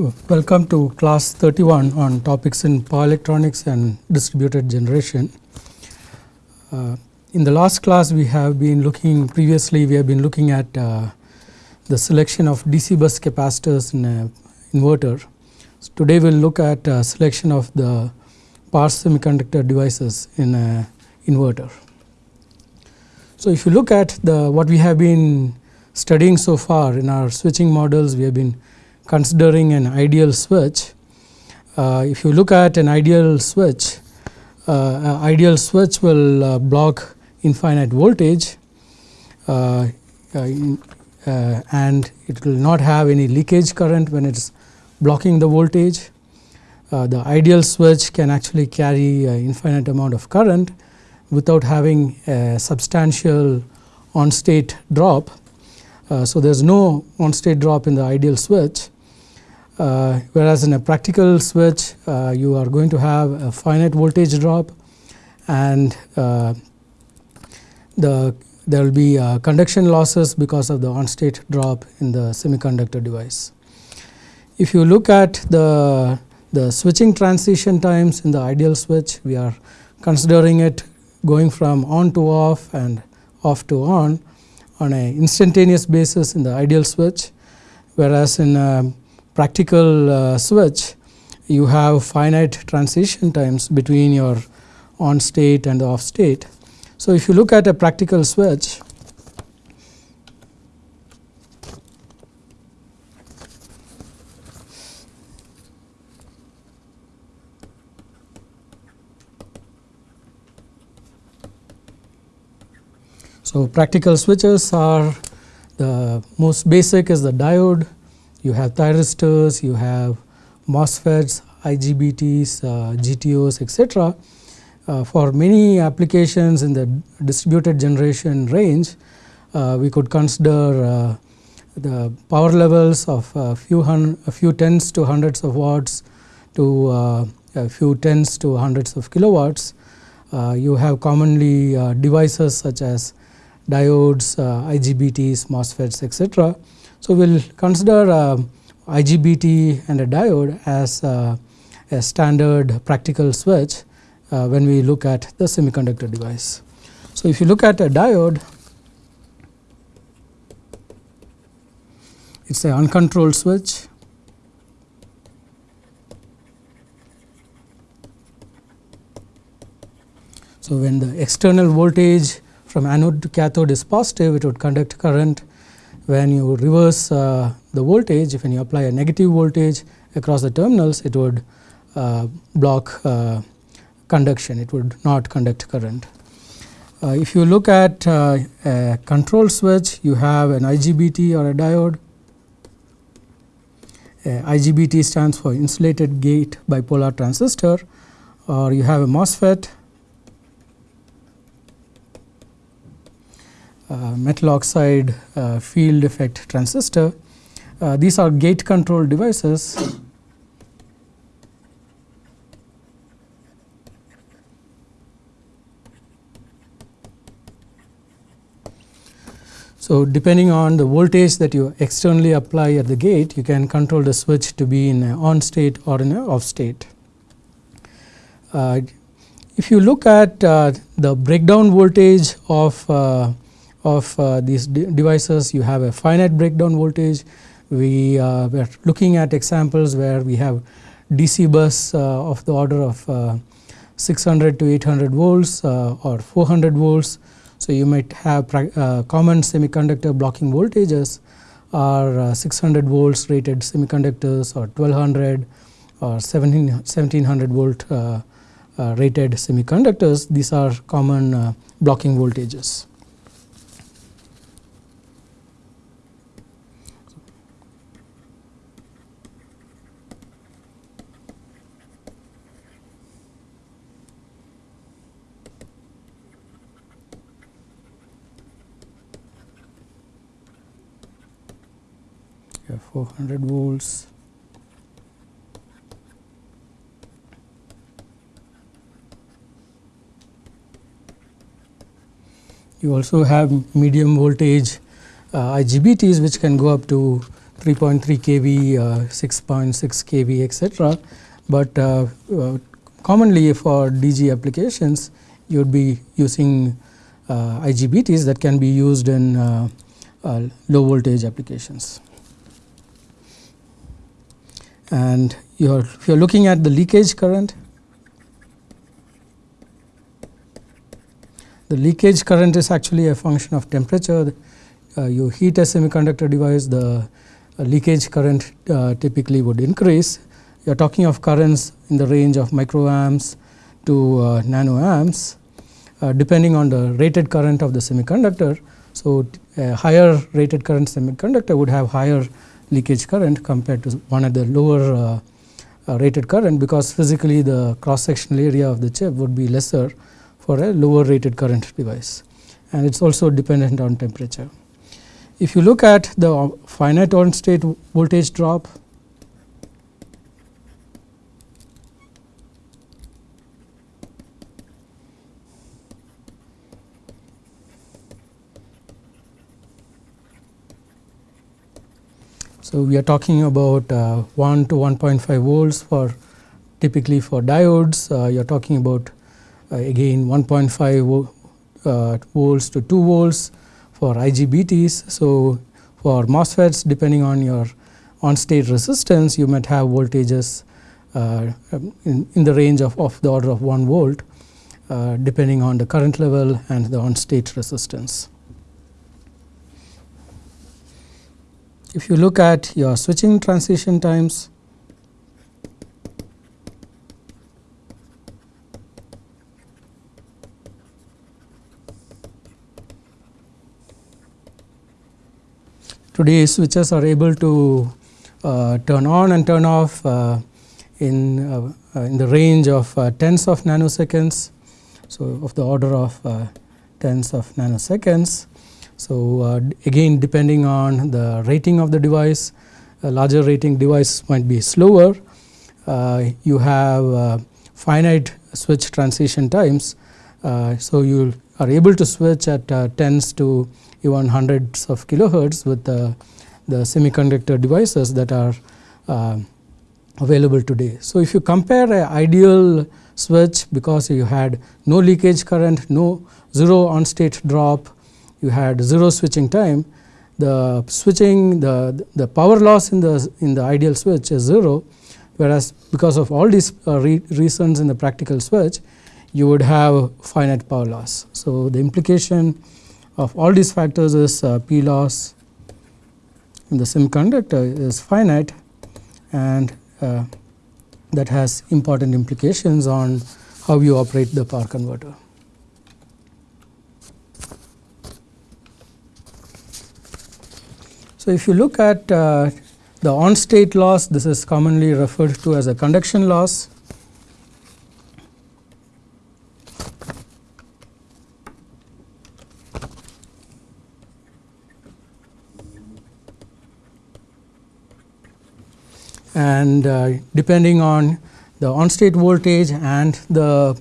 Welcome to class 31 on topics in power electronics and distributed generation. Uh, in the last class we have been looking previously we have been looking at uh, the selection of DC bus capacitors in an inverter. So today we will look at uh, selection of the power semiconductor devices in an inverter. So if you look at the what we have been studying so far in our switching models we have been considering an ideal switch. Uh, if you look at an ideal switch, uh, ideal switch will uh, block infinite voltage uh, uh, uh, and it will not have any leakage current when it is blocking the voltage. the ideal switch can actually carry infinite amount of current without having a substantial on state drop. so, there is no on state drop in the ideal switch uh, whereas in a practical switch uh, you are going to have a finite voltage drop and uh, the there will be uh, conduction losses because of the on state drop in the semiconductor device. If you look at the, the switching transition times in the ideal switch we are considering it going from on to off and off to on on a instantaneous basis in the ideal switch whereas in a practical uh, switch you have finite transition times between your on state and off state. So, if you look at a practical switch So, practical switches are the most basic is the diode you have thyristors, you have MOSFETs, IGBTs, uh, GTOs etc. Uh, for many applications in the distributed generation range, uh, we could consider uh, the power levels of a few, hun a few tens to hundreds of watts to uh, a few tens to hundreds of kilowatts. Uh, you have commonly devices such as diodes, IGBTs, MOSFETs etc. So, we will consider uh, IGBT and a diode as uh, a standard practical switch uh, when we look at the semiconductor device. So, if you look at a diode, it is an uncontrolled switch. So, when the external voltage from anode to cathode is positive, it would conduct current when you reverse uh, the voltage, if when you apply a negative voltage across the terminals, it would uh, block uh, conduction, it would not conduct current. Uh, if you look at uh, a control switch, you have an IGBT or a diode. IGBT stands for insulated gate bipolar transistor or you have a MOSFET metal oxide uh, field effect transistor. Uh, these are gate control devices. So, depending on the voltage that you externally apply at the gate, you can control the switch to be in an on state or in a off state. Uh, if you look at uh, the breakdown voltage of uh, of uh, these de devices you have a finite breakdown voltage. We uh, were looking at examples where we have DC bus uh, of the order of uh, 600 to 800 volts uh, or 400 volts. So, you might have uh, common semiconductor blocking voltages are 600 volts rated semiconductors or 1200 or 1700 volt rated semiconductors. These are common blocking voltages. 400 volts you also have medium voltage uh, IGBTs which can go up to 3.3 kV, uh, 6.6 kV, etc. But uh, uh, commonly for DG applications, you would be using uh, IGBTs that can be used in uh, uh, low voltage applications. And you're, if you are looking at the leakage current, the leakage current is actually a function of temperature. you heat a semiconductor device, the leakage current typically would increase. You are talking of currents in the range of microamps to uh, nanoamps uh, depending on the rated current of the semiconductor. So, a higher rated current semiconductor would have higher leakage current compared to one at the lower uh, uh, rated current because physically the cross sectional area of the chip would be lesser for a lower rated current device and it is also dependent on temperature. If you look at the finite on state voltage drop So, we are talking about uh, 1 to 1.5 volts for typically for diodes, uh, you are talking about uh, again 1.5 uh, volts to 2 volts for IGBTs. So, for MOSFETs depending on your on state resistance you might have voltages uh, in, in, the range of, of the order of 1 volt uh, depending on the current level and the on state resistance. If you look at your switching transition times, today switches are able to uh, turn on and turn off uh, in, uh, in the range of uh, tens of nanoseconds. So, of the order of uh, tens of nanoseconds so, uh, again depending on the rating of the device, a larger rating device might be slower. Uh, you have uh, finite switch transition times. So, you are able to switch at tens to even hundreds of kilohertz with the semiconductor devices that are uh, available today. So, if you compare an ideal switch because you had no leakage current, no zero on state drop, you had zero switching time, the switching the, the power loss in the, in the ideal switch is 0, whereas because of all these uh, re reasons in the practical switch, you would have finite power loss. So, the implication of all these factors is uh, P loss in the semiconductor is finite and uh, that has important implications on how you operate the power converter. So, if you look at uh, the on state loss, this is commonly referred to as a conduction loss. And uh, depending on the on state voltage and the,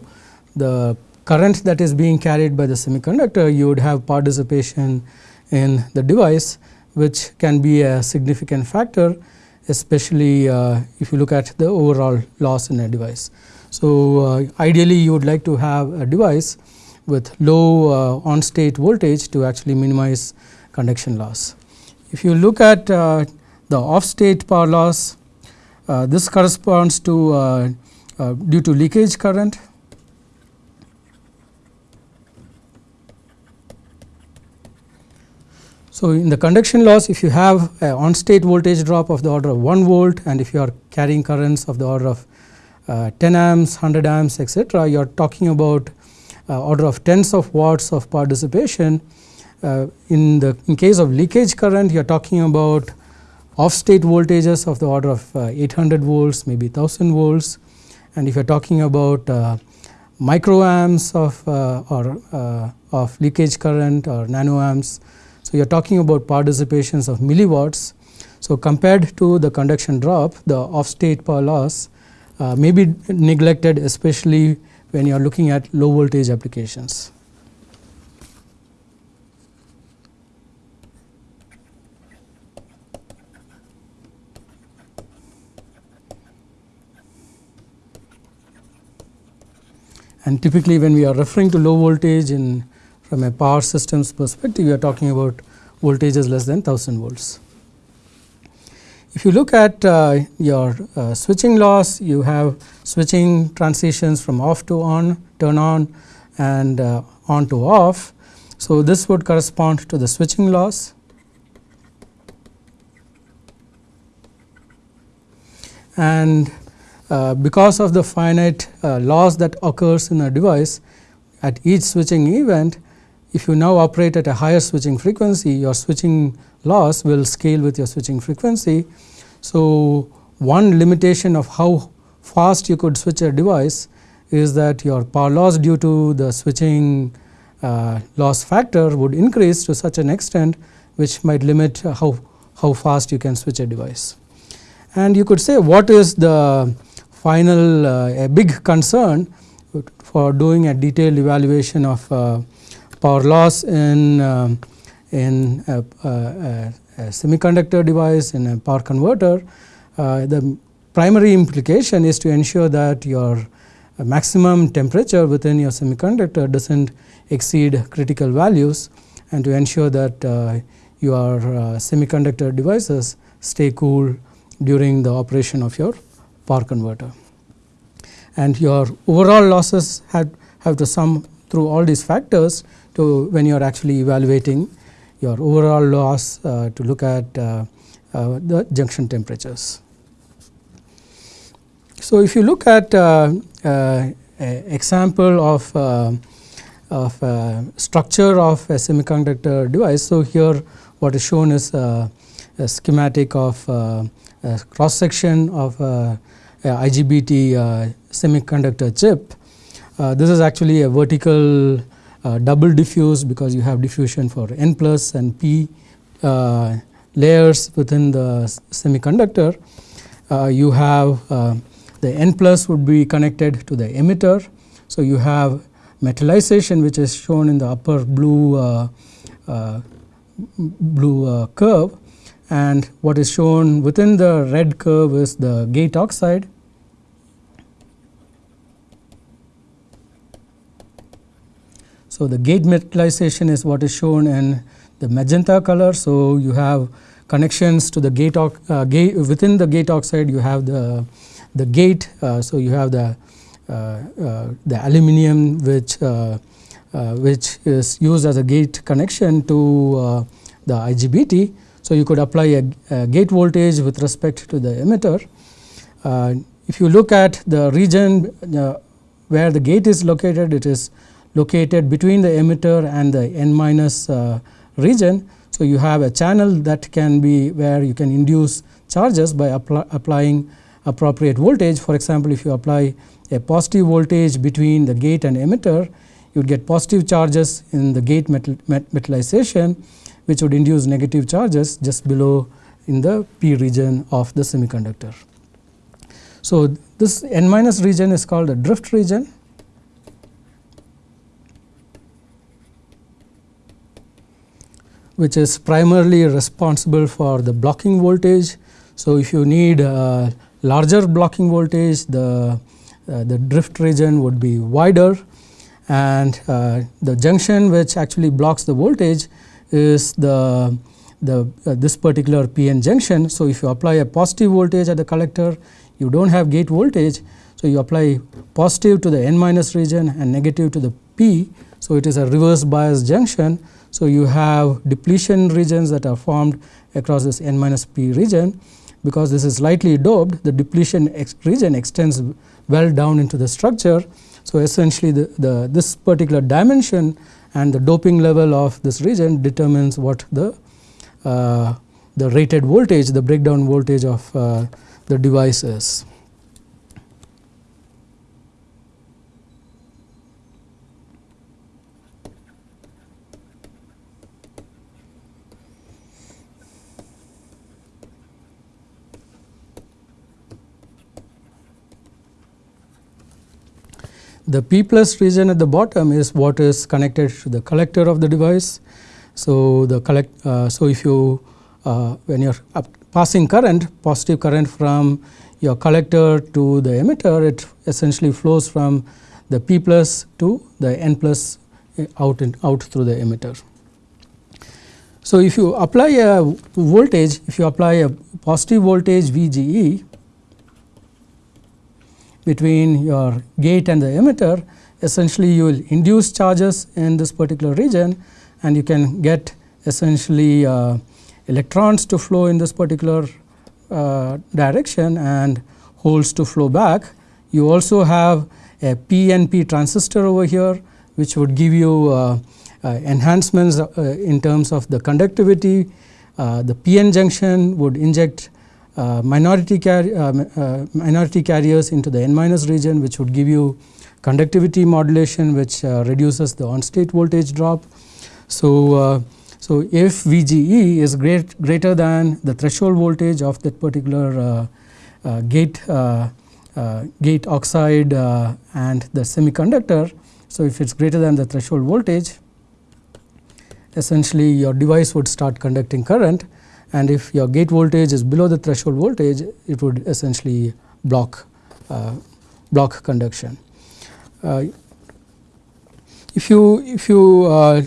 the current that is being carried by the semiconductor, you would have dissipation in the device which can be a significant factor especially uh, if you look at the overall loss in a device. So, uh, ideally you would like to have a device with low uh, on state voltage to actually minimize conduction loss. If you look at uh, the off state power loss, uh, this corresponds to uh, due to leakage current So, in the conduction loss if you have on state voltage drop of the order of 1 volt and if you are carrying currents of the order of uh, 10 amps, 100 amps etc., you are talking about uh, order of tens of watts of power dissipation. Uh, in the in case of leakage current you are talking about off state voltages of the order of uh, 800 volts maybe 1000 volts and if you are talking about uh, microamps of uh, or of leakage current or nanoamps so, you are talking about power dissipations of milliwatts. So, compared to the conduction drop, the off state power loss uh, may be neglected especially when you are looking at low voltage applications. And typically when we are referring to low voltage in from a power systems perspective we are talking about voltages less than 1000 volts. If you look at uh, your uh, switching loss you have switching transitions from off to on turn on and uh, on to off. So, this would correspond to the switching loss and uh, because of the finite uh, loss that occurs in a device at each switching event if you now operate at a higher switching frequency your switching loss will scale with your switching frequency. So, one limitation of how fast you could switch a device is that your power loss due to the switching uh, loss factor would increase to such an extent which might limit how, how fast you can switch a device. And you could say what is the final uh, a big concern for doing a detailed evaluation of uh, power loss in, uh, in a, a, a, semiconductor device in a power converter. Uh, the primary implication is to ensure that your maximum temperature within your semiconductor does not exceed critical values and to ensure that uh, your uh, semiconductor devices stay cool during the operation of your power converter. And your overall losses have, have to sum through all these factors to when you are actually evaluating your overall loss uh, to look at uh, uh, the junction temperatures. So, if you look at uh, uh, example of, uh, of structure of a semiconductor device. So, here what is shown is a schematic of cross section of IGBT semiconductor chip. this is actually a vertical double diffuse because you have diffusion for N plus and P layers within the semiconductor. you have the N plus would be connected to the emitter. So, you have metallization which is shown in the upper blue uh, uh, blue uh, curve and what is shown within the red curve is the gate oxide. So, the gate metallization is what is shown in the magenta color. So, you have connections to the gate, uh, gate within the gate oxide you have the the gate. Uh, so, you have the, uh, uh, the aluminum which, which is used as a gate connection to the IGBT. So, you could apply a, a, gate voltage with respect to the emitter. if you look at the region where the gate is located, it is located between the emitter and the N minus uh, region. So, you have a channel that can be where you can induce charges by apply, applying appropriate voltage. For example, if you apply a positive voltage between the gate and emitter, you would get positive charges in the gate metal, metallization which would induce negative charges just below in the p region of the semiconductor. So, this n minus region is called the drift region which is primarily responsible for the blocking voltage. So, if you need larger blocking voltage the, uh, the drift region would be wider and uh, the junction which actually blocks the voltage is the, the uh, this particular PN junction. So, if you apply a positive voltage at the collector you do not have gate voltage. So, you apply positive to the N minus region and negative to the P. So, it is a reverse bias junction. So, you have depletion regions that are formed across this N minus P region because this is lightly doped the depletion ex region extends well down into the structure. So, essentially the, the this particular dimension and the doping level of this region determines what the uh, the rated voltage the breakdown voltage of uh, the device is. The P plus region at the bottom is what is connected to the collector of the device. So, the collect uh, so if you uh, when you are passing current positive current from your collector to the emitter it essentially flows from the P plus to the N plus out in, out through the emitter. So, if you apply a voltage, if you apply a positive voltage VGE between your gate and the emitter, essentially you will induce charges in this particular region and you can get essentially uh, electrons to flow in this particular uh, direction and holes to flow back. You also have a PNP transistor over here which would give you uh, uh, enhancements uh, in terms of the conductivity. Uh, the PN junction would inject Uh, minority, uh, uh, minority carriers into the N minus region which would give you conductivity modulation which reduces the on state voltage drop. So, so if VGE is great, greater than the threshold voltage of that particular gate uh, gate oxide uh, and the semiconductor. So, if it is greater than the threshold voltage essentially your device would start conducting current and if your gate voltage is below the threshold voltage it would essentially block uh, block conduction. Uh, if you if you uh,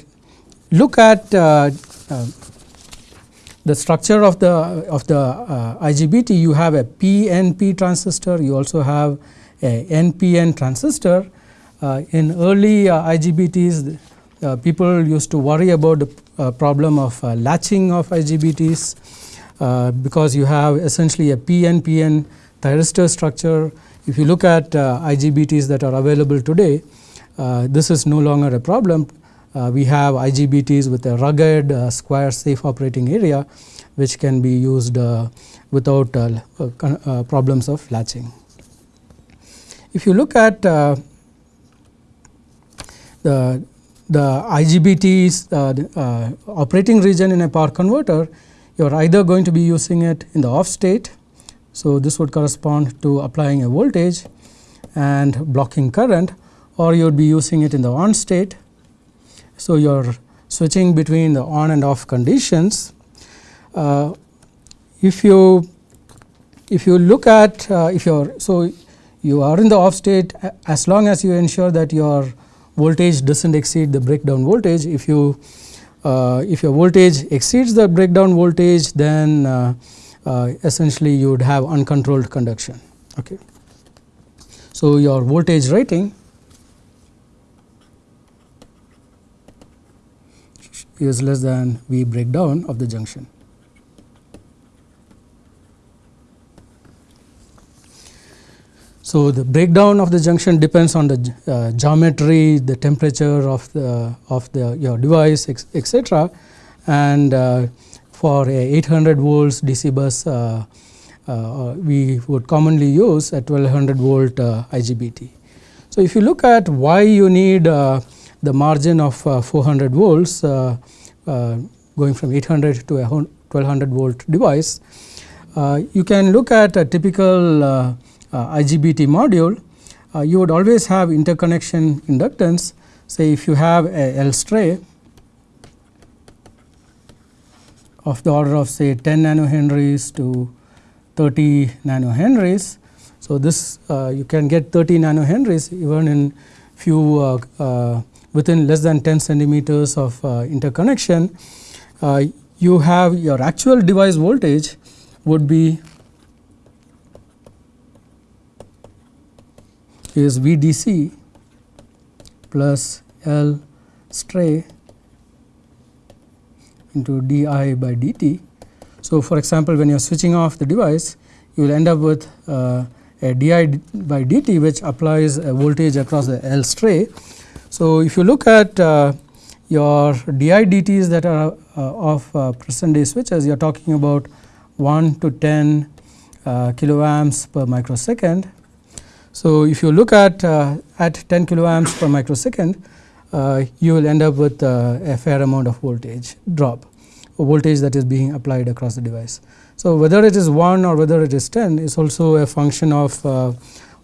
look at uh, uh, the structure of the of the uh, IGBT you have a PNP transistor you also have a NPN transistor in early IGBTs people used to worry about the problem of uh, latching of IGBTs uh, because you have essentially a PNPN thyristor structure. If you look at uh, IGBTs that are available today, uh, this is no longer a problem. we have IGBTs with a rugged square safe operating area which can be used without problems of latching. If you look at uh, the the IGBT's uh, uh, operating region in a power converter, you are either going to be using it in the off state. So, this would correspond to applying a voltage and blocking current or you would be using it in the on state. So, you are switching between the on and off conditions. Uh, if you if you look at uh, if you are so you are in the off state as long as you ensure that your voltage does not exceed the breakdown voltage. If you uh, if your voltage exceeds the breakdown voltage then uh, uh, essentially you would have uncontrolled conduction. Okay. So, your voltage rating is less than V breakdown of the junction. So, the breakdown of the junction depends on the uh, geometry, the temperature of the of the your device etc. and uh, for a 800 volts DC bus uh, uh, we would commonly use a 1200 volt uh, IGBT. So, if you look at why you need uh, the margin of 400 volts going from 800 to a 1200 volt device, you can look at a typical uh, IGBT module, uh, you would always have interconnection inductance. Say if you have a L stray of the order of say 10 nano nanohenries to 30 nano nanohenries. So, this uh, you can get 30 nano nanohenries even in few uh, uh, within less than 10 centimeters of uh, interconnection. you have your actual device voltage would be is VDC plus L stray into di by dt. So, for example, when you are switching off the device you will end up with uh, a di by dt which applies a voltage across the L stray. So, if you look at uh, your di dts that are uh, of uh, present day switches you are talking about 1 to 10 uh, kiloamps per microsecond so, if you look at uh, at 10 kiloamps per microsecond, uh, you will end up with uh, a fair amount of voltage drop, voltage that is being applied across the device. So, whether it is 1 or whether it is 10 is also a function of uh,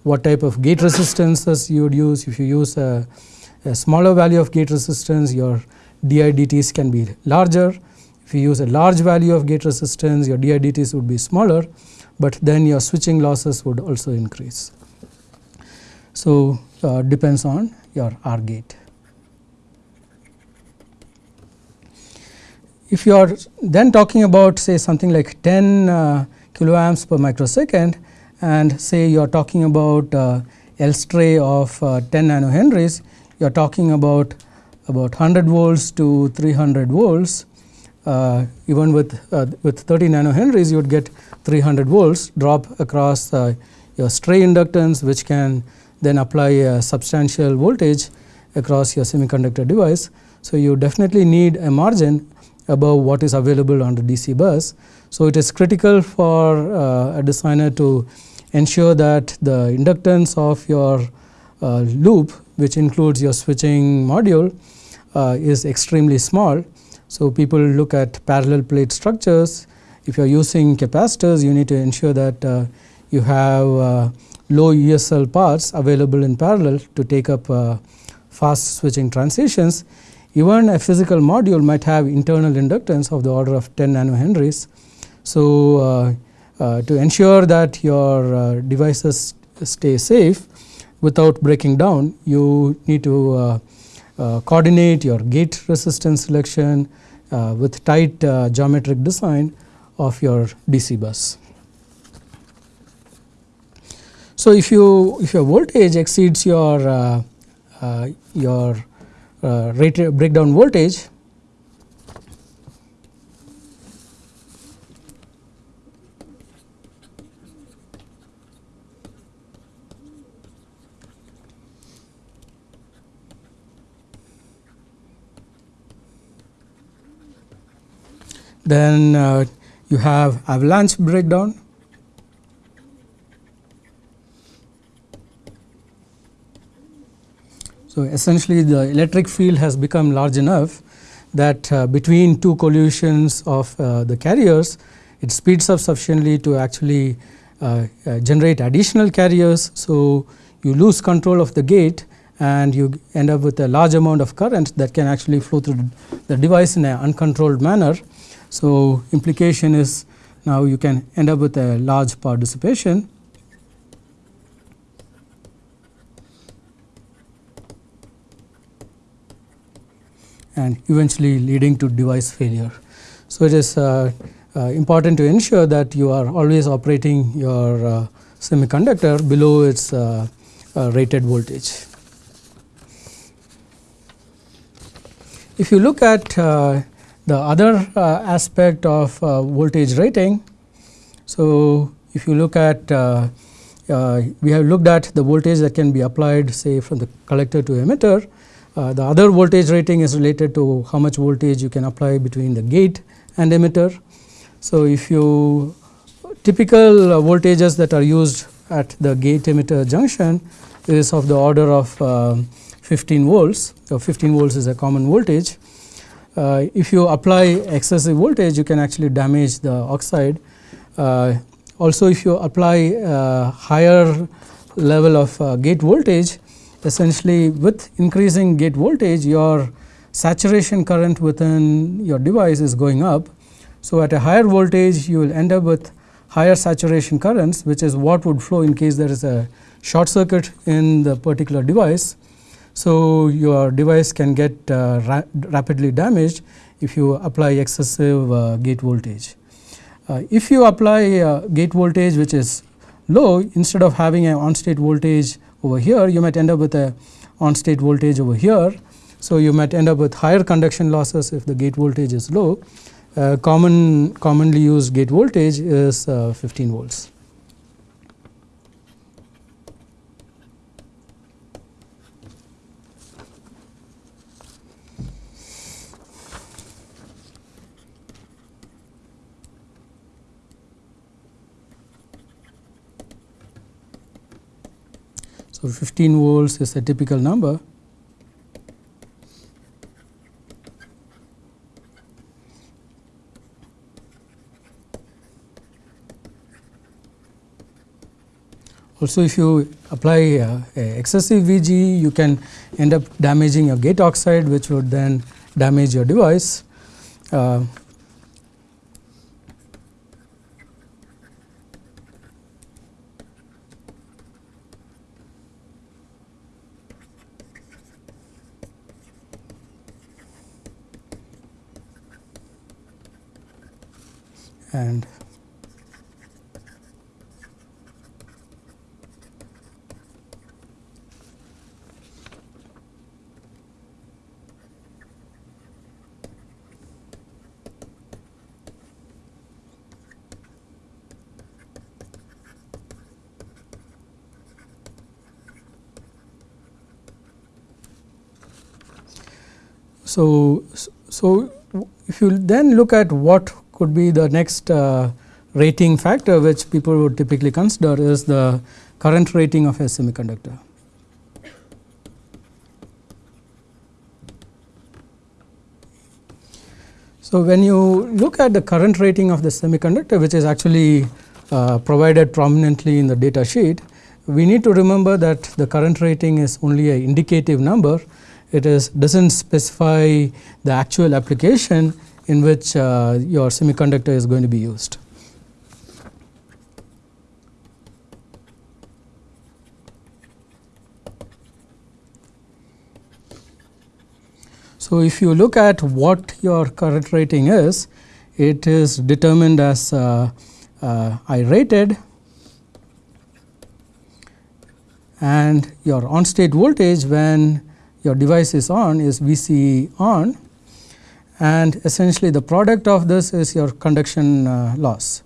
what type of gate resistances you would use. If you use a, a smaller value of gate resistance, your DIDTs can be larger. If you use a large value of gate resistance, your DIDTs would be smaller, but then your switching losses would also increase. So, uh, depends on your R gate. If you are then talking about say something like 10 uh, kiloamps per microsecond and say you are talking about uh, L stray of uh, 10 nanohenries, you are talking about about 100 volts to 300 volts. Uh, even with uh, with 30 nanohenries, you would get 300 volts drop across uh, your stray inductance, which can then apply a substantial voltage across your semiconductor device. So, you definitely need a margin above what is available on the DC bus. So, it is critical for uh, a designer to ensure that the inductance of your uh, loop which includes your switching module uh, is extremely small. So, people look at parallel plate structures. If you are using capacitors you need to ensure that uh, you have uh, low ESL parts available in parallel to take up uh, fast switching transitions even a physical module might have internal inductance of the order of 10 nanohenries. So, uh, uh, to ensure that your uh, devices stay safe without breaking down, you need to coordinate your gate resistance selection with tight geometric design of your DC bus. So, if you if your voltage exceeds your your uh, rate breakdown voltage then uh, you have avalanche breakdown So, essentially the electric field has become large enough that uh, between two collisions of uh, the carriers it speeds up sufficiently to actually uh, uh, generate additional carriers. So, you lose control of the gate and you end up with a large amount of current that can actually flow through the device in an uncontrolled manner. So, implication is now you can end up with a large power dissipation and eventually leading to device failure. So, it is uh, uh, important to ensure that you are always operating your uh, semiconductor below its uh, uh, rated voltage. If you look at uh, the other aspect of voltage rating, so if you look at we have looked at the voltage that can be applied say from the collector to emitter uh, the other voltage rating is related to how much voltage you can apply between the gate and emitter. So, if you typical uh, voltages that are used at the gate emitter junction is of the order of uh, 15 volts. So, 15 volts is a common voltage. Uh, if you apply excessive voltage you can actually damage the oxide. Uh, also if you apply higher level of gate voltage essentially with increasing gate voltage your saturation current within your device is going up. So, at a higher voltage you will end up with higher saturation currents which is what would flow in case there is a short circuit in the particular device. So, your device can get uh, ra rapidly damaged if you apply excessive uh, gate voltage. Uh, if you apply uh, gate voltage which is low instead of having an on state voltage over here you might end up with a on state voltage over here. So, you might end up with higher conduction losses if the gate voltage is low. Uh, common commonly used gate voltage is uh, 15 volts. So, 15 volts is a typical number. Also if you apply uh, excessive VG you can end up damaging your gate oxide which would then damage your device. Uh, and So, so if you then look at what could be the next uh, rating factor which people would typically consider is the current rating of a semiconductor. So, when you look at the current rating of the semiconductor which is actually uh, provided prominently in the data sheet, we need to remember that the current rating is only an indicative number it is does not specify the actual application in which uh, your semiconductor is going to be used. So, if you look at what your current rating is, it is determined as uh, uh, I rated and your on state voltage when your device is on is VCE on and essentially the product of this is your conduction uh, loss.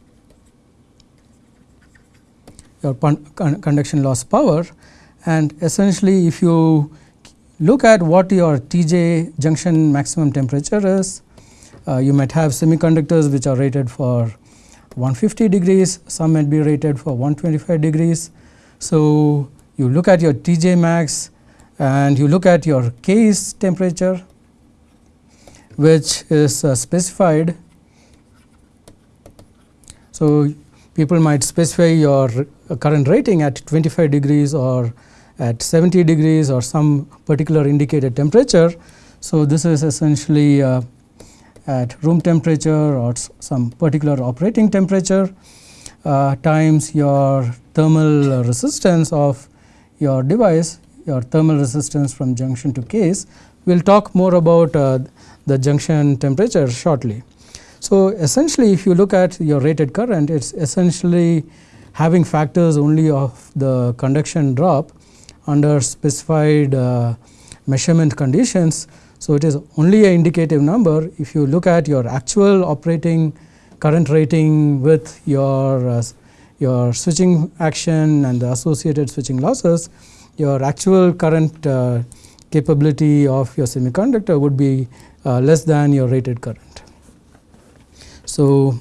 Your conduction loss power. And essentially if you look at what your TJ junction maximum temperature is uh, you might have semiconductors which are rated for 150 degrees. Some might be rated for 125 degrees. So you look at your TJ max and you look at your case temperature which is uh, specified. So, people might specify your current rating at 25 degrees or at 70 degrees or some particular indicated temperature. So, this is essentially uh, at room temperature or some particular operating temperature uh, times your thermal resistance of your device your thermal resistance from junction to case. We will talk more about uh, the junction temperature shortly. So, essentially if you look at your rated current it is essentially having factors only of the conduction drop under specified uh, measurement conditions. So, it is only an indicative number if you look at your actual operating current rating with your uh, your switching action and the associated switching losses your actual current uh, capability of your semiconductor would be Uh, less than your rated current. So,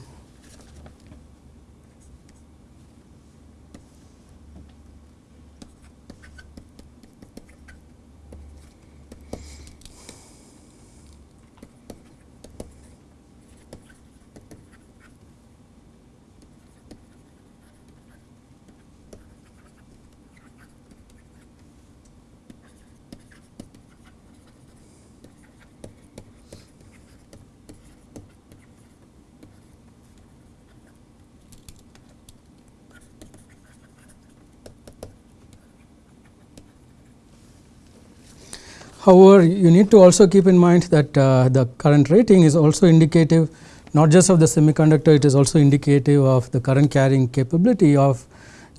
However, you need to also keep in mind that uh, the current rating is also indicative not just of the semiconductor, it is also indicative of the current carrying capability of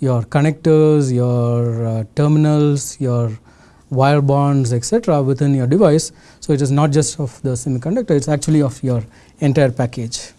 your connectors, your uh, terminals, your wire bonds etc., within your device. So, it is not just of the semiconductor, it is actually of your entire package.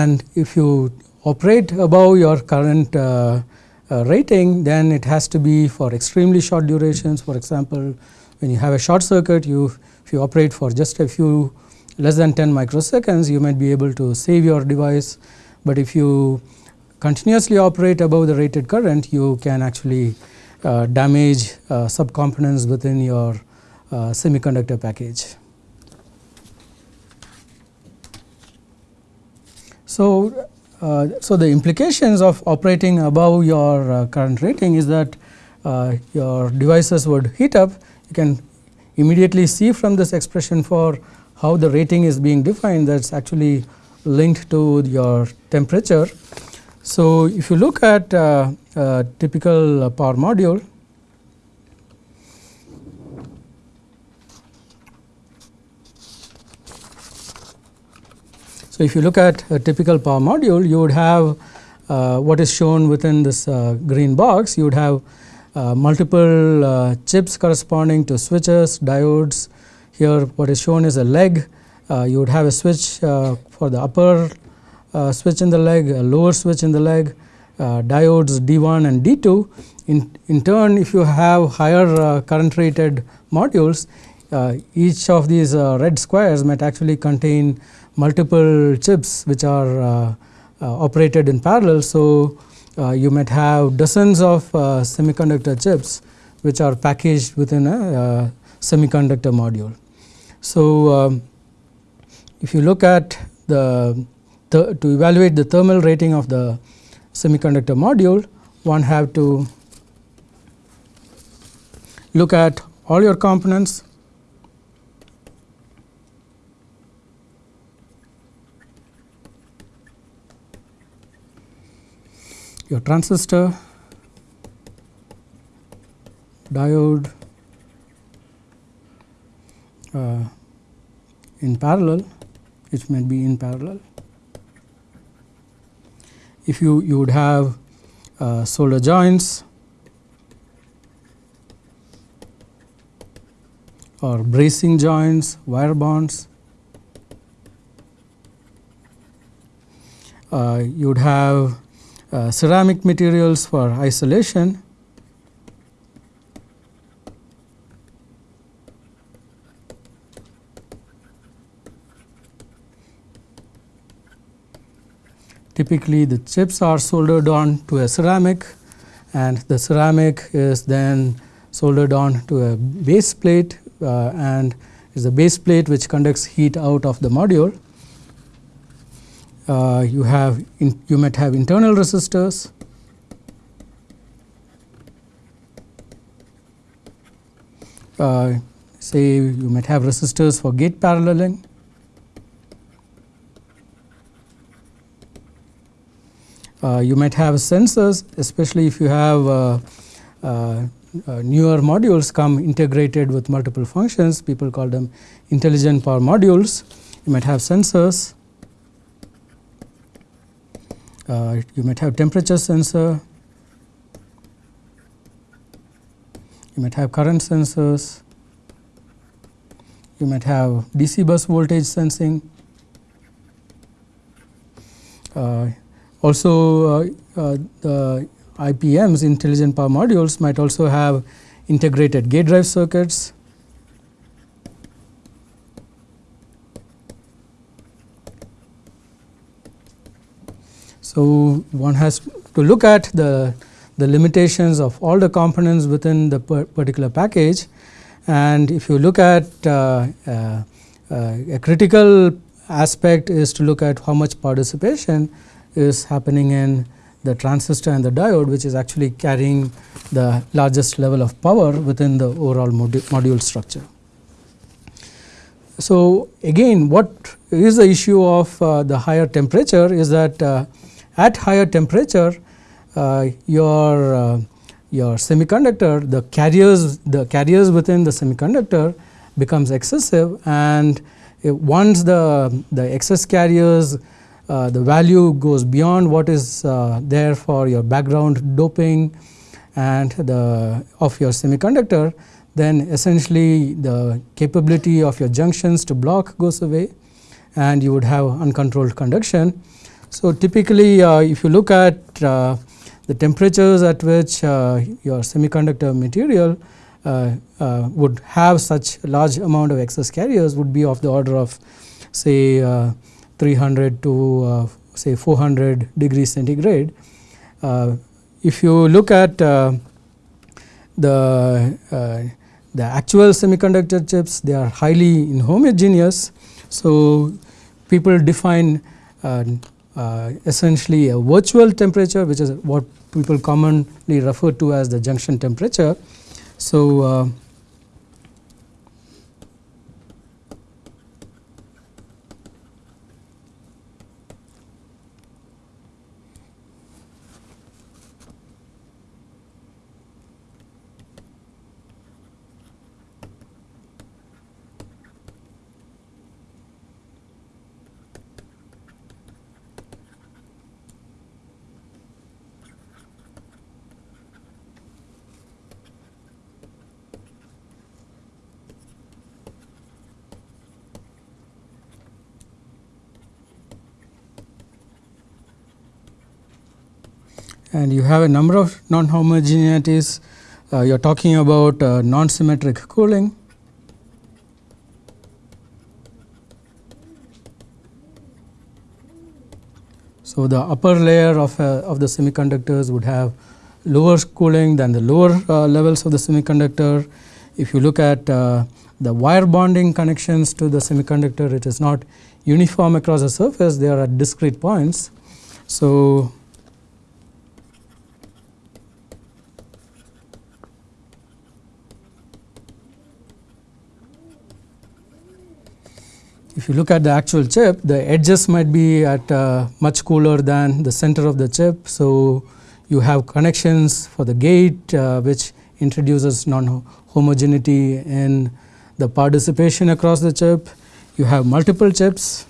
And if you operate above your current uh, uh, rating then it has to be for extremely short durations for example when you have a short circuit you if you operate for just a few less than 10 microseconds you might be able to save your device but if you continuously operate above the rated current you can actually uh, damage uh, subcomponents within your uh, semiconductor package. So, uh, so the implications of operating above your uh, current rating is that uh, your devices would heat up. You can immediately see from this expression for how the rating is being defined that is actually linked to your temperature. So, if you look at uh, a typical power module, So, if you look at a typical power module, you would have uh, what is shown within this uh, green box, you would have uh, multiple uh, chips corresponding to switches, diodes. Here what is shown is a leg, uh, you would have a switch uh, for the upper switch in the leg, a lower switch in the leg, diodes D1 and D2. In, in turn, if you have higher current rated modules, each of these red squares might actually contain multiple chips which are uh, uh, operated in parallel. So, uh, you might have dozens of semiconductor chips which are packaged within a semiconductor module. So, um, if you look at the, the to evaluate the thermal rating of the semiconductor module, one have to look at all your components your transistor, diode uh, in parallel, which may be in parallel. If you, you would have uh, solder joints or brazing joints, wire bonds. Uh, you would have uh, ceramic materials for isolation. Typically the chips are soldered on to a ceramic and the ceramic is then soldered on to a base plate uh, and is a base plate which conducts heat out of the module you have in, you might have internal resistors. Uh, say you might have resistors for gate paralleling. Uh, you might have sensors especially if you have uh, uh, uh, newer modules come integrated with multiple functions people call them intelligent power modules. You might have sensors. uh, you might have temperature sensor, you might have current sensors, you might have DC bus voltage sensing. Uh, also uh, uh, the IPMs intelligent power modules might also have integrated gate drive circuits So, one has to look at the, the limitations of all the components within the particular package and if you look at uh, uh, uh, a critical aspect is to look at how much dissipation is happening in the transistor and the diode which is actually carrying the largest level of power within the overall modu module structure. So, again what is the issue of uh, the higher temperature is that uh, at higher temperature uh, your uh, your semiconductor the carriers the carriers within the semiconductor becomes excessive and once the the excess carriers uh, the value goes beyond what is uh, there for your background doping and the of your semiconductor then essentially the capability of your junctions to block goes away and you would have uncontrolled conduction so, typically uh, if you look at uh, the temperatures at which uh, your semiconductor material would have such large amount of excess carriers would be of the order of say 300 to say 400 degrees centigrade. if you look at the uh, the actual semiconductor chips they are highly inhomogeneous. So, people define uh, uh, Uh, essentially a virtual temperature which is what people commonly refer to as the junction temperature. So, uh, and you have a number of non-homogeneities. Uh, you are talking about uh, non-symmetric cooling. So, the upper layer of, uh, of the semiconductors would have lower cooling than the lower uh, levels of the semiconductor. If you look at uh, the wire bonding connections to the semiconductor, it is not uniform across the surface, they are at discrete points. So, if you look at the actual chip, the edges might be at uh, much cooler than the center of the chip. So, you have connections for the gate uh, which introduces non-homogeneity in the dissipation across the chip. You have multiple chips.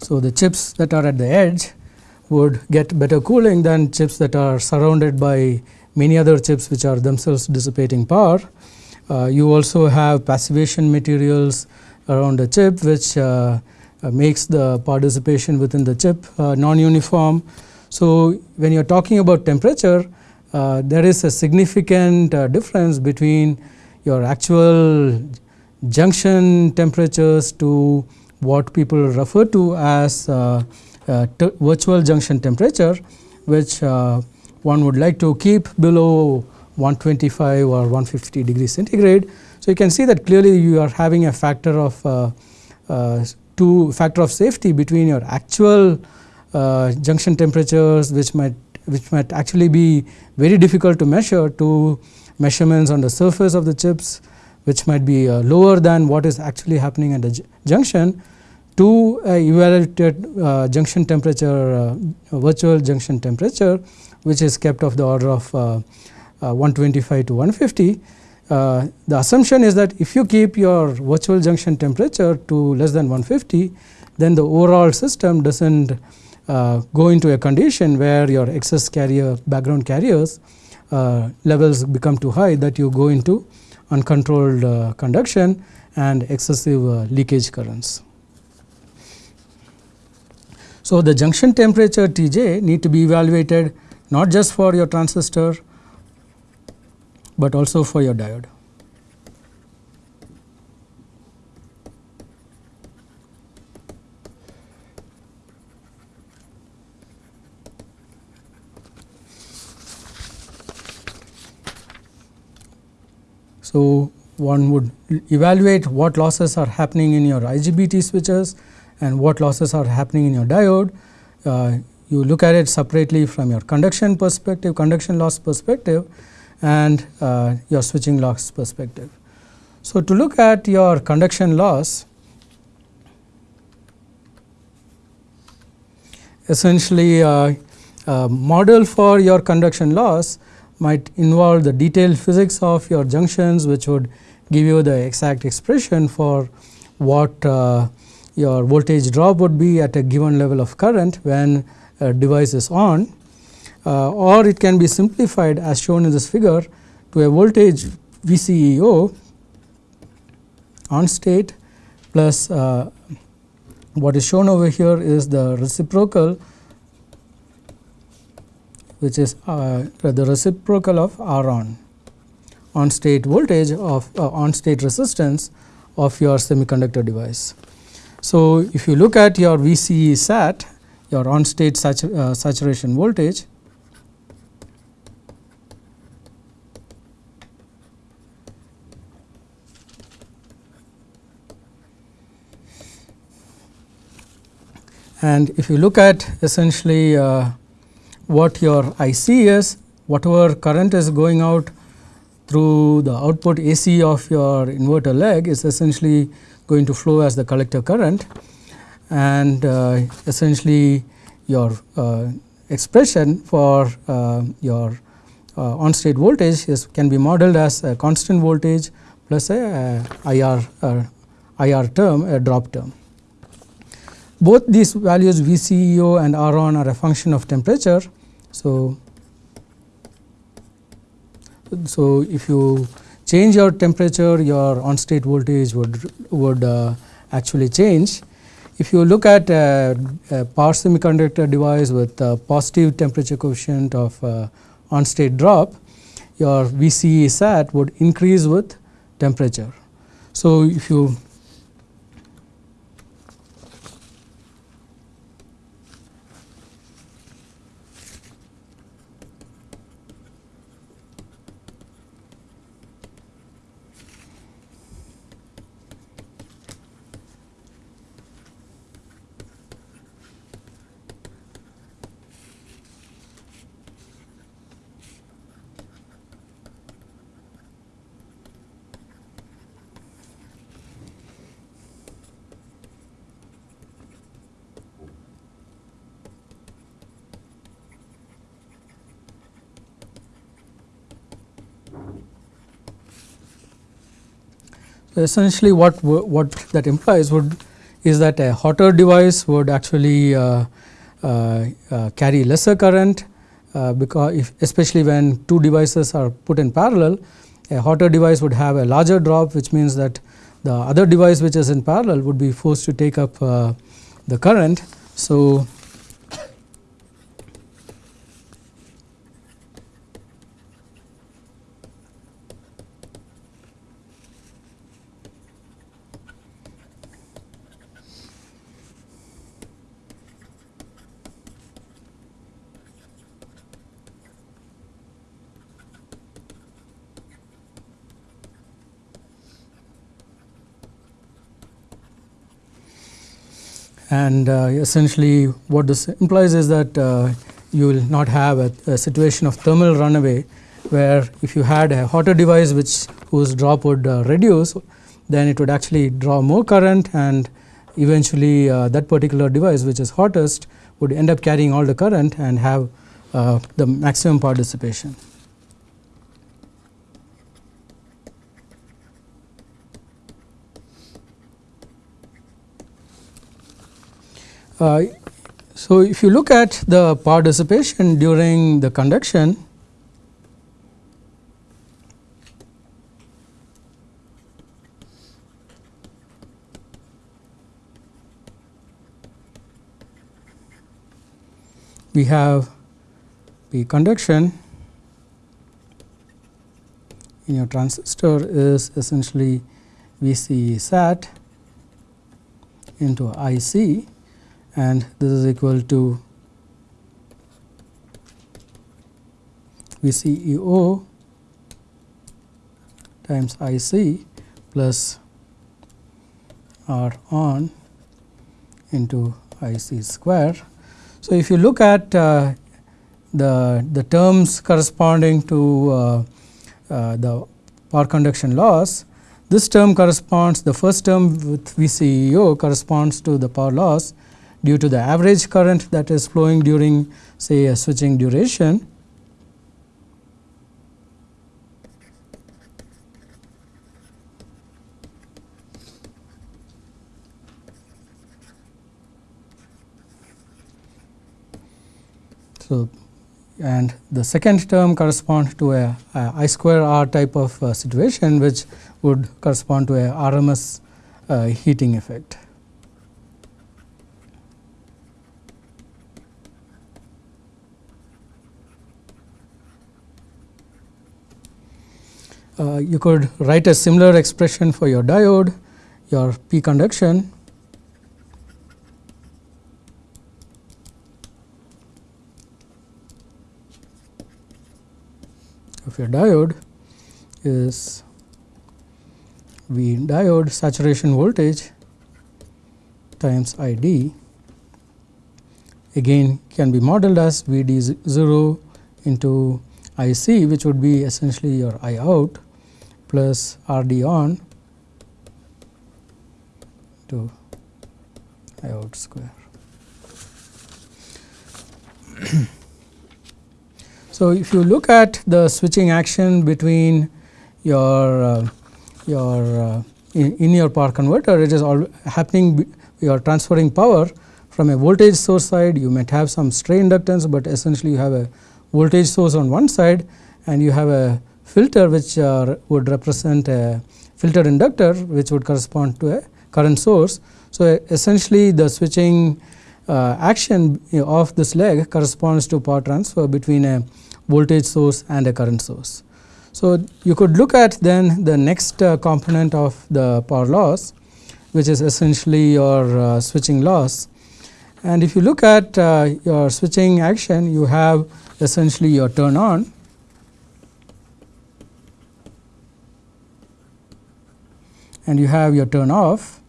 So, the chips that are at the edge would get better cooling than chips that are surrounded by many other chips which are themselves dissipating power. Uh, you also have passivation materials around the chip which uh, uh, makes the dissipation within the chip uh, non-uniform. So, when you are talking about temperature uh, there is a significant difference between your actual junction temperatures to what people refer to as virtual junction temperature which uh, one would like to keep below 125 or 150 degrees centigrade. So, you can see that clearly you are having a factor of uh, two factor of safety between your actual junction temperatures which might which might actually be very difficult to measure to measurements on the surface of the chips which might be uh, lower than what is actually happening at the junction to uh, evaluated uh, junction temperature uh, virtual junction temperature which is kept of the order of 125 to 150. the assumption is that if you keep your virtual junction temperature to less than 150 then the overall system does not uh, go into a condition where your excess carrier background carriers uh, levels become too high that you go into uncontrolled uh, conduction and excessive leakage currents. So, the junction temperature T j need to be evaluated not just for your transistor, but also for your diode. So, one would evaluate what losses are happening in your IGBT switches and what losses are happening in your diode. Uh, you look at it separately from your conduction perspective, conduction loss perspective and uh, your switching loss perspective. So, to look at your conduction loss, essentially uh, a model for your conduction loss might involve the detailed physics of your junctions which would give you the exact expression for what uh, your voltage drop would be at a given level of current when a device is on uh, or it can be simplified as shown in this figure to a voltage VCEO on state plus uh, what is shown over here is the reciprocal which is uh, the reciprocal of R on on state voltage of uh, on state resistance of your semiconductor device. So, if you look at your VCE sat your on state uh, saturation voltage and if you look at essentially uh, what your IC is whatever current is going out through the output AC of your inverter leg is essentially going to flow as the collector current and uh, essentially your uh, expression for uh, your uh, on state voltage is can be modeled as a constant voltage plus a, IR, uh, IR term a drop term. Both these values VCEO and R on are a function of temperature. So, so if you change your temperature your on state voltage would would uh, actually change. If you look at a, a power semiconductor device with a positive temperature coefficient of uh, on state drop your VCE sat would increase with temperature. So, if you essentially what what that implies would is that a hotter device would actually uh, uh, uh, carry lesser current uh, because if especially when two devices are put in parallel a hotter device would have a larger drop which means that the other device which is in parallel would be forced to take up uh, the current. So, and uh, essentially what this implies is that uh, you will not have a, a, situation of thermal runaway where if you had a hotter device which whose drop would uh, reduce then it would actually draw more current and eventually uh, that particular device which is hottest would end up carrying all the current and have uh, the maximum power dissipation. Uh, so, if you look at the power dissipation during the conduction, we have the conduction. In your transistor is essentially VC sat into IC and this is equal to VCEO times IC plus R on into IC square. So, if you look at uh, the, the terms corresponding to uh, uh, the power conduction loss, this term corresponds the first term with VCEO corresponds to the power loss due to the average current that is flowing during say a switching duration. So, and the second term corresponds to a, a I square R type of uh, situation which would correspond to a RMS uh, heating effect. Uh, you could write a similar expression for your diode, your P conduction. of your diode is V diode saturation voltage times I d again can be modeled as V d 0 into I c which would be essentially your I out plus R d on to I out square. so, if you look at the switching action between your uh, your uh, in, in, your power converter it is all happening you are transferring power from a voltage source side you might have some stray inductance, but essentially you have a voltage source on one side and you have a filter which uh, would represent a filter inductor which would correspond to a current source. So, essentially the switching uh, action of this leg corresponds to power transfer between a voltage source and a current source. So, you could look at then the next uh, component of the power loss which is essentially your uh, switching loss and if you look at uh, your switching action, you have essentially your turn on and you have your turn off.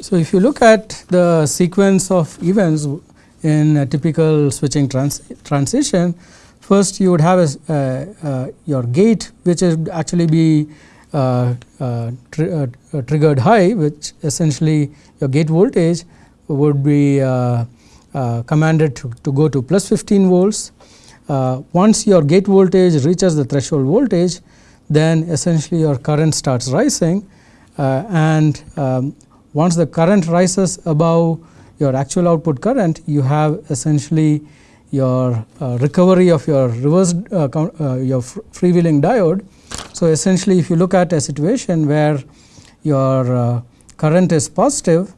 So, if you look at the sequence of events in a typical switching trans transition, first you would have a, uh, uh, your gate which would actually be uh, uh, uh, triggered high which essentially your gate voltage would be commanded to, to, go to plus 15 volts. Once your gate voltage reaches the threshold voltage then essentially your current starts rising and um, once the current rises above your actual output current you have essentially your uh, recovery of your reverse uh, uh, your freewheeling diode so, essentially if you look at a situation where your uh, current is positive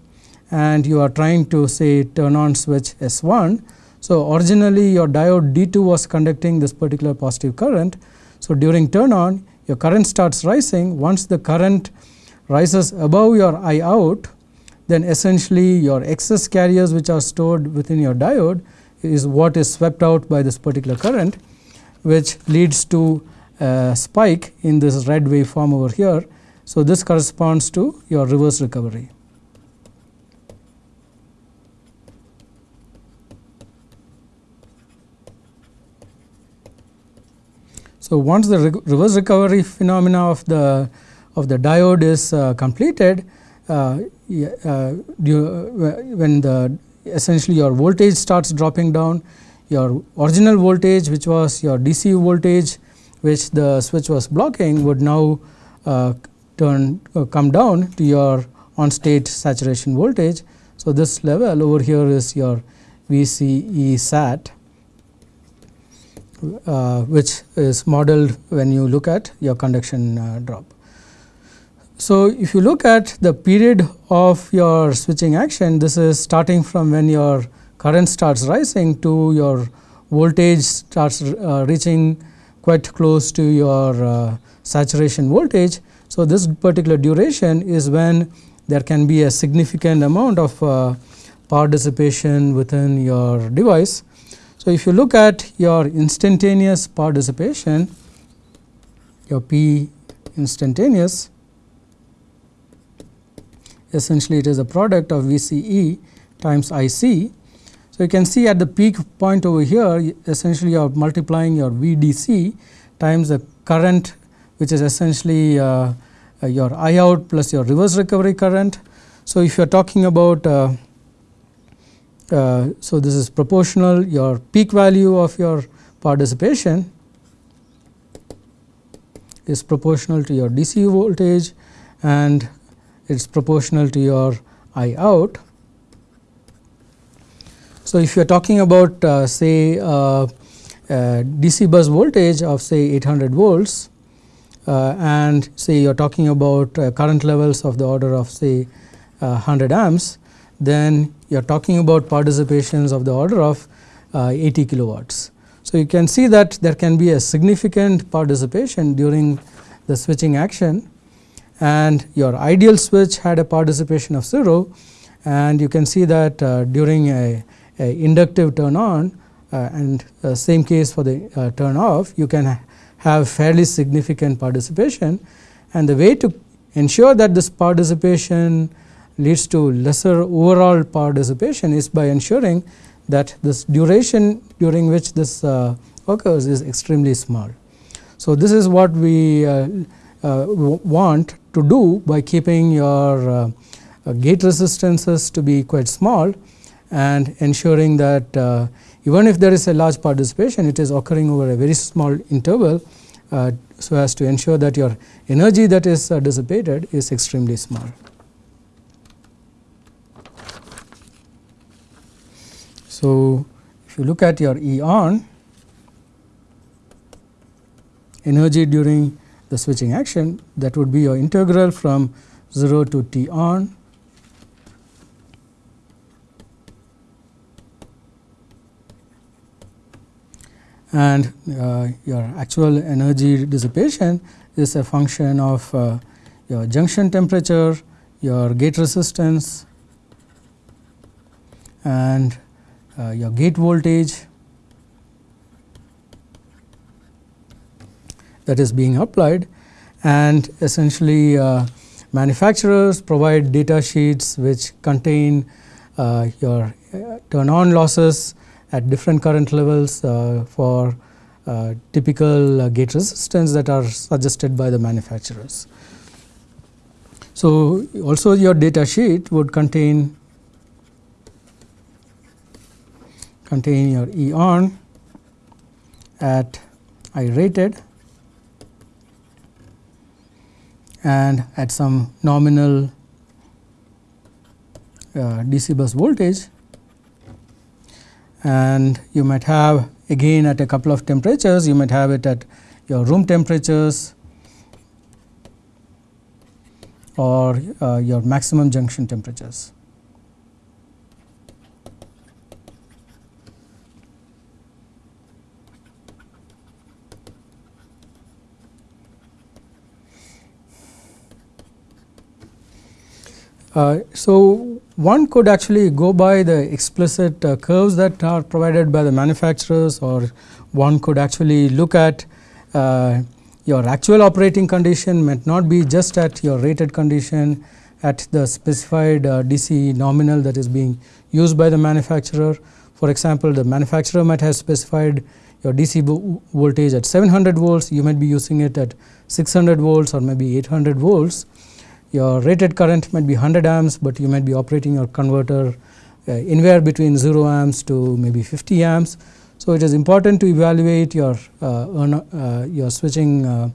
and you are trying to say turn on switch S1. So, originally your diode D2 was conducting this particular positive current. So, during turn on your current starts rising once the current rises above your I out then essentially your excess carriers which are stored within your diode is what is swept out by this particular current which leads to a spike in this red waveform over here. So, this corresponds to your reverse recovery. So, once the re reverse recovery phenomena of the of the diode is uh, completed, uh, uh, when the essentially your voltage starts dropping down, your original voltage which was your DC voltage which the switch was blocking would now uh, turn uh, come down to your on state saturation voltage. So, this level over here is your VCE sat uh, which is modeled when you look at your conduction uh, drop. So, if you look at the period of your switching action this is starting from when your current starts rising to your voltage starts uh, reaching quite close to your uh, saturation voltage. So, this particular duration is when there can be a significant amount of uh, power dissipation within your device. So, if you look at your instantaneous power dissipation, your P instantaneous essentially it is a product of VCE times IC so, you can see at the peak point over here essentially you are multiplying your VDC times the current which is essentially uh, your I out plus your reverse recovery current. So, if you are talking about uh, uh, so this is proportional your peak value of your dissipation is proportional to your DC voltage and it is proportional to your I out. So, if you are talking about uh, say uh, uh, DC bus voltage of say 800 volts uh, and say you are talking about uh, current levels of the order of say 100 amps, then you are talking about dissipations of the order of 80 kilowatts. So, you can see that there can be a significant dissipation during the switching action. And your ideal switch had a dissipation of 0 and you can see that uh, during a inductive turn on uh, and uh, same case for the uh, turn off you can ha have fairly significant dissipation. And the way to ensure that this dissipation leads to lesser overall power dissipation is by ensuring that this duration during which this uh, occurs is extremely small. So, this is what we uh, uh, want to do by keeping your uh, uh, gate resistances to be quite small and ensuring that uh, even if there is a large dissipation it is occurring over a very small interval so as to ensure that your energy that is dissipated is extremely small. So, if you look at your E on energy during the switching action that would be your integral from 0 to T on and uh, your actual energy dissipation is a function of uh, your junction temperature, your gate resistance and your gate voltage that is being applied and essentially uh, manufacturers provide data sheets which contain uh, your uh, turn on losses at different current levels uh, for uh, typical uh, gate resistance that are suggested by the manufacturers. So, also your data sheet would contain contain your E on at I rated and at some nominal uh, DC bus voltage and you might have again at a couple of temperatures you might have it at your room temperatures or uh, your maximum junction temperatures. So, one could actually go by the explicit uh, curves that are provided by the manufacturers or one could actually look at uh, your actual operating condition might not be just at your rated condition at the specified uh, DC nominal that is being used by the manufacturer. For example, the manufacturer might have specified your DC voltage at 700 volts, you might be using it at 600 volts or maybe 800 volts your rated current might be 100 amps, but you might be operating your converter uh, anywhere between 0 amps to maybe 50 amps. So, it is important to evaluate your uh, uh, your switching uh,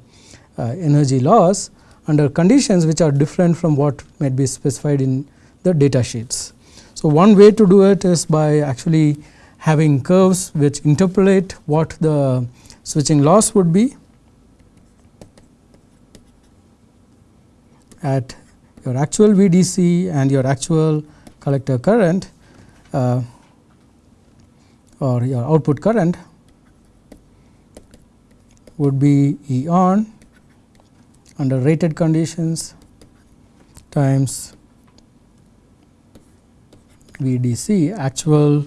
uh, energy loss under conditions which are different from what might be specified in the data sheets. So, one way to do it is by actually having curves which interpolate what the switching loss would be at your actual VDC and your actual collector current uh, or your output current would be E on under rated conditions times VDC actual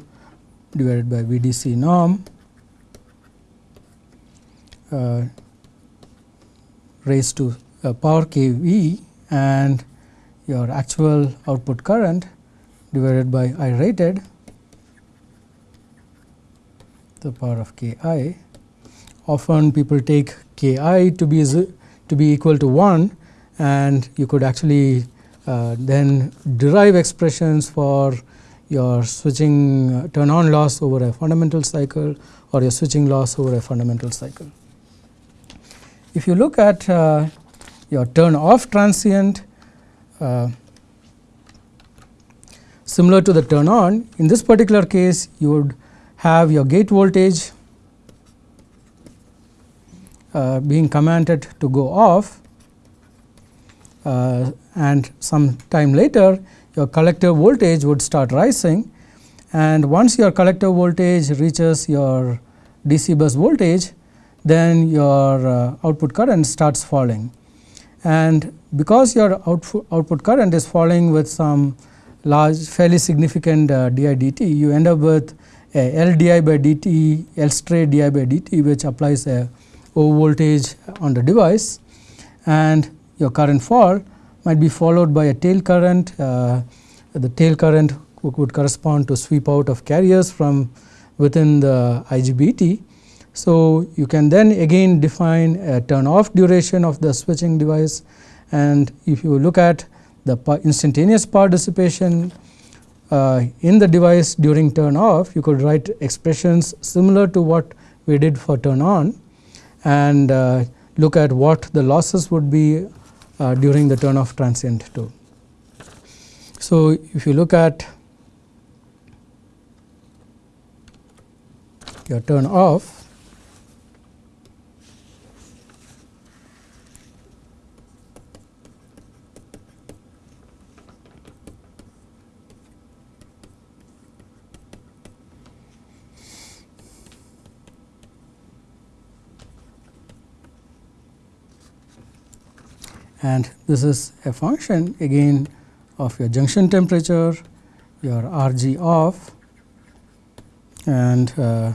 divided by VDC norm uh, raised to uh, power k V and your actual output current divided by I rated the power of k i. Often people take k i to be to be equal to 1 and you could actually uh, then derive expressions for your switching uh, turn on loss over a fundamental cycle or your switching loss over a fundamental cycle. If you look at uh, your turn off transient uh, similar to the turn on. In this particular case you would have your gate voltage uh, being commanded to go off uh, and some time later your collector voltage would start rising and once your collector voltage reaches your DC bus voltage then your uh, output current starts falling and because your output, output current is falling with some large fairly significant uh, di dt you end up with a L di by dt L straight di by dt which applies a O voltage on the device and your current fall might be followed by a tail current. Uh, the tail current would correspond to sweep out of carriers from within the IGBT. So, you can then again define a turn off duration of the switching device and if you look at the instantaneous power dissipation uh, in the device during turn off you could write expressions similar to what we did for turn on and uh, look at what the losses would be uh, during the turn off transient too. So, if you look at your turn off and this is a function again of your junction temperature, your RG off and uh,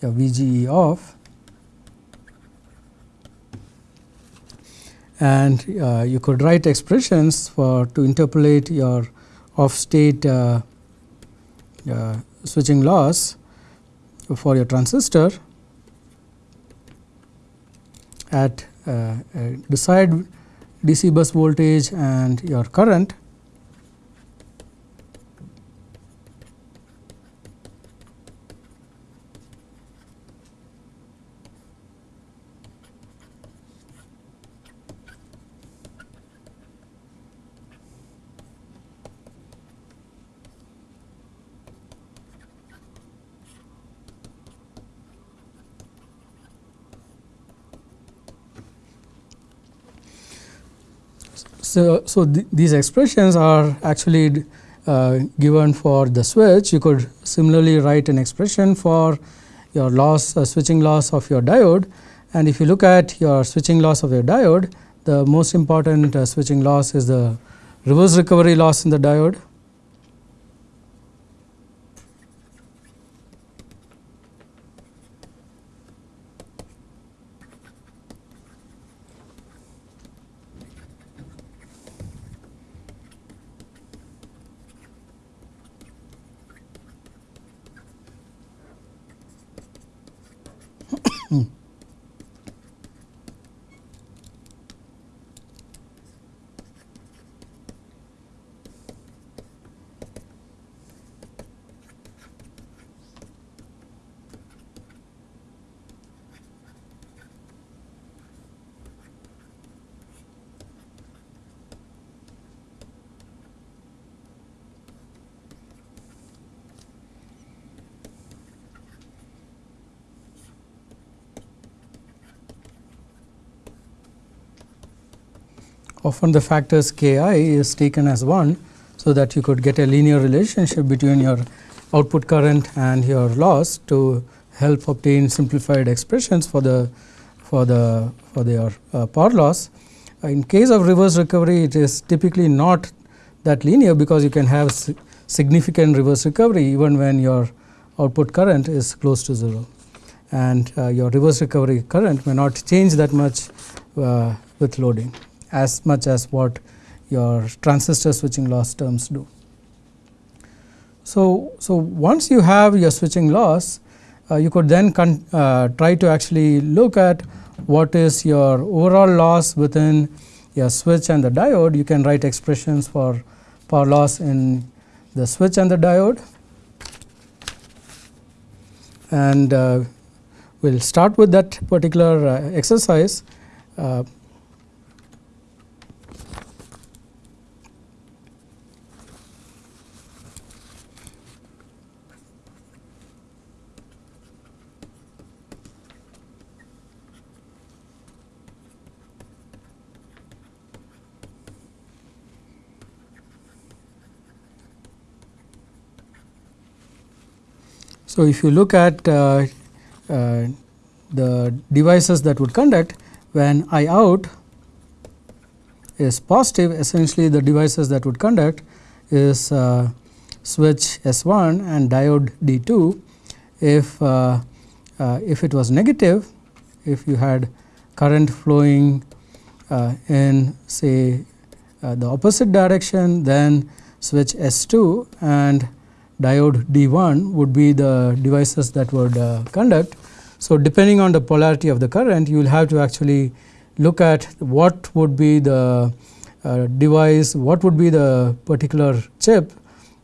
your VGE off and uh, you could write expressions for to interpolate your off state uh, uh, switching loss for your transistor at uh, desired DC bus voltage and your current So, so th these expressions are actually uh, given for the switch. You could similarly write an expression for your loss uh, switching loss of your diode and if you look at your switching loss of your diode the most important uh, switching loss is the reverse recovery loss in the diode often the factors k i is taken as 1. So, that you could get a linear relationship between your output current and your loss to help obtain simplified expressions for the for the for their uh, power loss. In case of reverse recovery it is typically not that linear because you can have significant reverse recovery even when your output current is close to 0 and uh, your reverse recovery current may not change that much uh, with loading as much as what your transistor switching loss terms do. So, so once you have your switching loss, uh, you could then uh, try to actually look at what is your overall loss within your switch and the diode. You can write expressions for power loss in the switch and the diode. And uh, we will start with that particular uh, exercise. So, if you look at uh, uh, the devices that would conduct when I out is positive essentially the devices that would conduct is uh, switch S1 and diode D2. If, uh, uh, if it was negative, if you had current flowing uh, in say the opposite direction then switch S2 and diode D1 would be the devices that would uh, conduct. So, depending on the polarity of the current you will have to actually look at what would be the uh, device, what would be the particular chip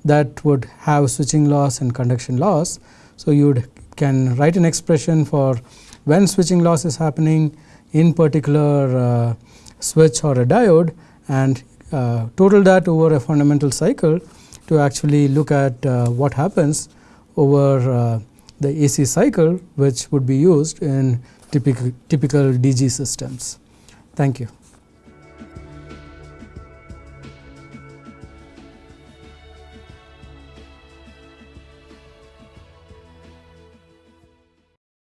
that would have switching loss and conduction loss. So, you can write an expression for when switching loss is happening in particular uh, switch or a diode and uh, total that over a fundamental cycle to actually look at uh, what happens over uh, the AC cycle which would be used in typical, typical DG systems. Thank you.